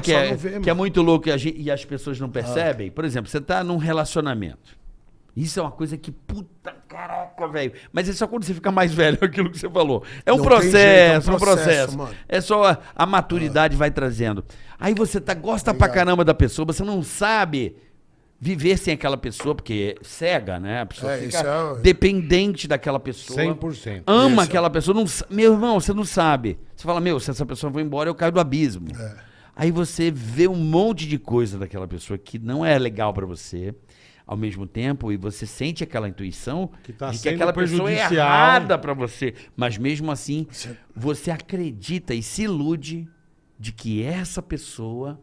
coisa gente que é, vê, que é muito louco e, as pessoas não percebem. Por exemplo, você tá num relacionamento. Isso é uma coisa que, puta caraca, velho. Mas é só quando você fica mais velho, aquilo que você falou. É um Não processo, jeito, é é um um processo. processo, mano. É só a, a maturidade vai trazendo. Aí você tá, gosta pra caramba da pessoa, você não sabe viver sem aquela pessoa, porque é cega, né? A pessoa É, fica é dependente daquela pessoa. 100%. Ama Isso. aquela pessoa. Não, meu irmão, você não sabe. Você fala, meu, se essa pessoa for embora, eu caio do abismo. É. Aí você vê um monte de coisa daquela pessoa que não é legal pra você. Ao mesmo tempo, e você sente aquela intuição Que tá de que aquela pessoa é errada pra você. Mas mesmo assim, Você- você acredita e se ilude de que essa pessoa,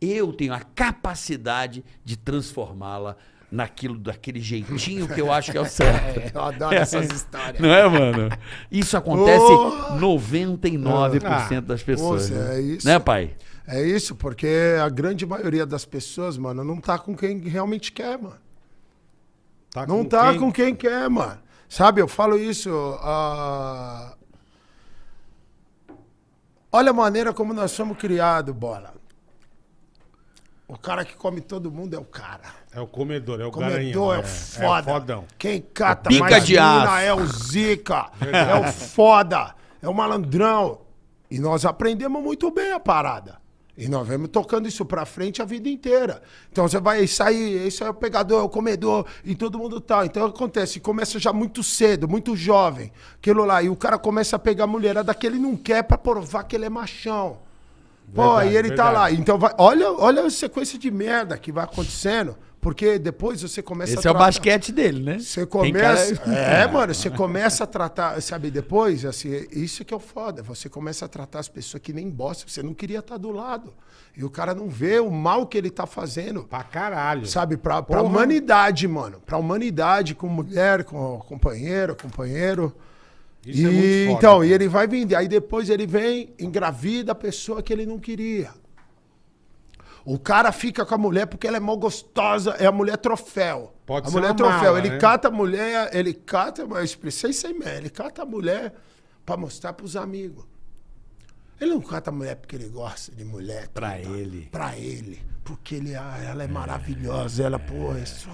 eu tenho a capacidade de transformá-la naquilo, daquele jeitinho que eu acho que é o certo. Eu adoro essas histórias. Não é, mano? Isso acontece Oh! 99% das pessoas. Nossa, né? é isso. Né, pai? É isso, porque a grande maioria das pessoas, mano, não tá com quem realmente quer, mano. Tá Não com tá quem? com quem quer, mano. Sabe, eu falo isso. ah, Olha a maneira como nós somos criados, bola. O cara que come todo mundo é o cara. É o comedor, é o O comedor garanhão. é o foda. É o fodão. Quem cata Pica mais de mina aço. é o zica. é o foda. É o malandrão. E nós aprendemos muito bem a parada. E nós vamos tocando isso pra frente a vida inteira. Então você vai sair, esse é o pegador, é o comedor, e todo mundo tá. Então acontece, começa já muito cedo, muito jovem, aquilo lá. E o cara começa a pegar a mulherada que ele não quer pra provar que ele é machão. Pô, Verdade, e ele tá lá. verdade. Então vai, olha, olha a sequência de merda que vai acontecendo. Porque depois você começa Esse a é o tratar- basquete dele, né? você Tem cara- começa. É, mano, você começa a tratar, sabe, depois, assim, isso que é o foda. Você começa a tratar as pessoas que nem bosta. Você não queria estar do lado. E o cara não vê o mal que ele tá fazendo. Pra caralho. Sabe, pra, pra Porra. humanidade, mano. Pra humanidade, com mulher, com companheiro, companheiro. Isso e, é muito foda, então, cara. e ele vai vindo. Aí depois ele vem, engravida a pessoa que ele não queria. O cara fica com a mulher porque ela é mal gostosa, é a mulher troféu. Pode a ser mulher uma troféu. mala, ele né? cata a mulher, ele cata, mas eu expressei aí mesmo. Ele cata a mulher pra mostrar pros amigos. Ele não cata a mulher porque ele gosta de mulher. Pra tudo. ele. Pra ele. Porque ele, ah, ela é maravilhosa. Ela, pô, essa,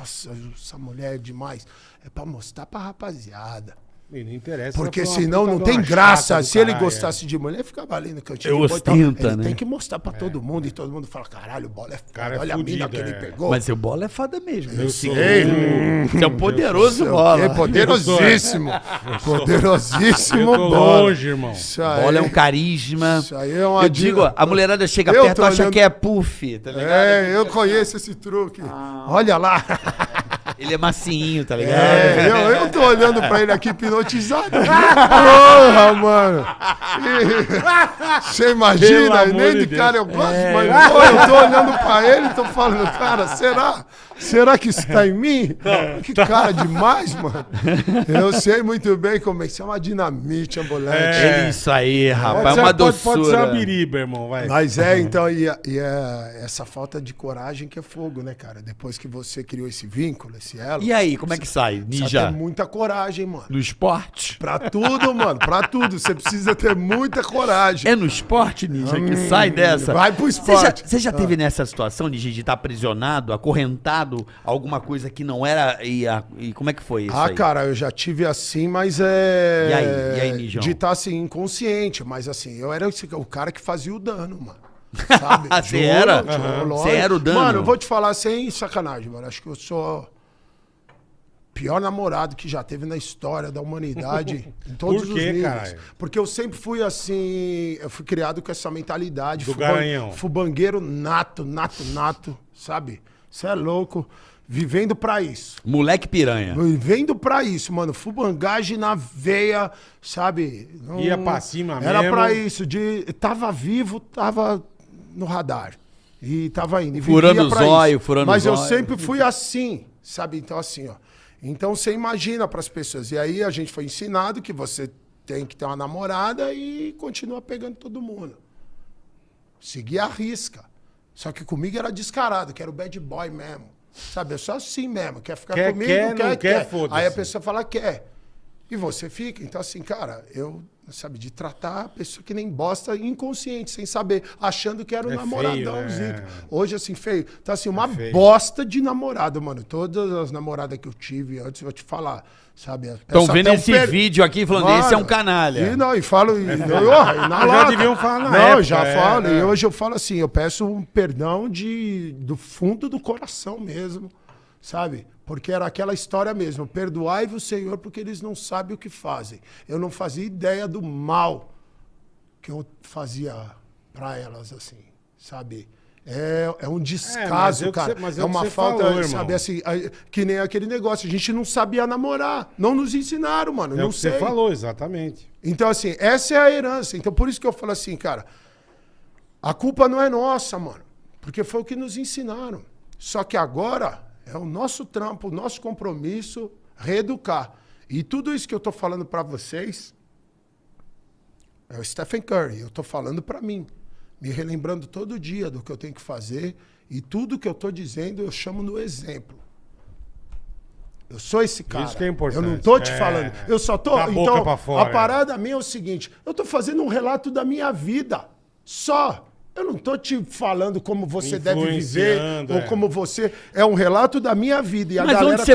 essa mulher é demais. É pra mostrar pra rapaziada. E não interessa. Porque senão não tem graça. Se ele gostasse de mulher, ficava ali no cantinho. Eu de botão. ostenta, ele né? tem que mostrar pra todo mundo e todo mundo fala: caralho, o bola é foda. Cara é Olha a mina fudido, que ele é. pegou. Mas seu bola é foda mesmo. Eu Eu sou- Você é um poderoso Seu bola. quê? Poderosíssimo. Poderosíssimo Eu tô bola. longe, irmão. Isso aí. Bola é um carisma. Isso aí é uma Eu digo, a mulherada chega Eu perto e acha olhando- que é puff, tá ligado? É, eu conheço esse truque. Olha lá. Ele é macinho, tá ligado? É, eu, eu tô olhando pra ele aqui hipnotizado. Porra, mano. E- Você imagina, Pelo nem de de cara Deus. eu gosto, mas pô, eu tô olhando pra ele e tô falando, cara, será? Será que isso tá em mim? Que cara demais, mano. Eu sei muito bem como é que isso é uma dinamite ambulante. É. É isso aí, rapaz. Pode É ser- uma pode, pode ser uma doçura. biriba, irmão, vai. Mas é, então, e, e é essa falta de coragem que é fogo, né, cara? Depois que você criou esse vínculo, esse elo. E aí, como é que sai? precisa Ninja? ter muita coragem, mano. No esporte? Pra tudo, mano, pra tudo. Você precisa ter muita coragem. É no esporte, Ninja, que sai dessa? Hum, vai pro Você já, esporte. você já teve nessa situação Ninja, de estar aprisionado, acorrentado, alguma coisa que não era. E, a- e como é que foi isso? Ah, aí? cara, eu já tive assim, mas é. E aí? E aí, Nijão? De estar assim, inconsciente, mas assim, eu era o cara que fazia o dano, mano. Sabe? Você era? Você era o dano? Mano, eu vou te falar sem sacanagem, mano. Acho que eu sou. Pior namorado que já teve na história da humanidade, em todos Por os quê, níveis. caralho? Porque eu sempre fui assim, eu fui criado com essa mentalidade. Do fuban- garanhão. Fubangueiro nato, nato, nato, sabe? Você é louco. Vivendo pra isso. Moleque piranha. Vendo pra isso, mano. Fubangagem na veia, sabe? Não- Ia pra cima Era mesmo. pra isso. De, tava vivo, tava no radar. E tava indo. E Furando vivia o pra zóio, isso. furando o Mas eu zóio. sempre fui assim, sabe? Então, assim, ó. Então você imagina pras pessoas. E aí a gente foi ensinado que você tem que ter uma namorada e continua pegando todo mundo. Seguir a risca. Só que comigo era descarado, que era o bad boy mesmo. Sabe? Eu sou assim mesmo. Quer ficar Quer, comigo? quer, quer, não quer, quer. Aí a pessoa fala, quer. E você fica. Então, assim, cara, eu sabe? De tratar a pessoa que nem bosta inconsciente, sem saber, achando que era o É namoradão, feio, Zico. é. Hoje, assim, feio. Tá assim, uma feio. bosta de namorado, mano. Todas as namoradas que eu tive antes, eu vou te falar, sabe? Estão vendo esse per- vídeo aqui falando, Mano, esse é um canalha. E não, e falo. E, e, e na Já deviam falar na Não, época, já é, falo. é. E hoje eu falo assim, eu peço um perdão de, do fundo do coração mesmo, sabe? Porque era aquela história mesmo. Perdoai-vos, Senhor, porque eles não sabem o que fazem. Eu não fazia ideia do mal que eu fazia pra elas, assim, sabe? É, é um descaso, é que cara. você- mas é é uma falta, falou, sabe, assim, que nem aquele negócio. A gente não sabia namorar. Não nos ensinaram, mano. É não sei. você falou, exatamente. Então, assim, essa é a herança. Então, por isso que eu falo assim, cara, a culpa não é nossa, mano. Porque foi o que nos ensinaram. Só que agora é o nosso trampo, o nosso compromisso reeducar. E tudo isso que eu tô falando pra vocês é o Stephen Curry. Eu tô falando pra mim. Me relembrando todo dia do que eu tenho que fazer. E tudo que eu tô dizendo eu chamo no exemplo. Eu sou esse cara. Isso que é importante. Eu não tô te É. falando. Eu só boca então, fora, a parada minha é o seguinte: eu tô fazendo um relato da minha vida. Só. Eu não tô te falando como você deve viver Influenciando, ou é. como você. É um relato da minha vida. E a Mas galera. onde você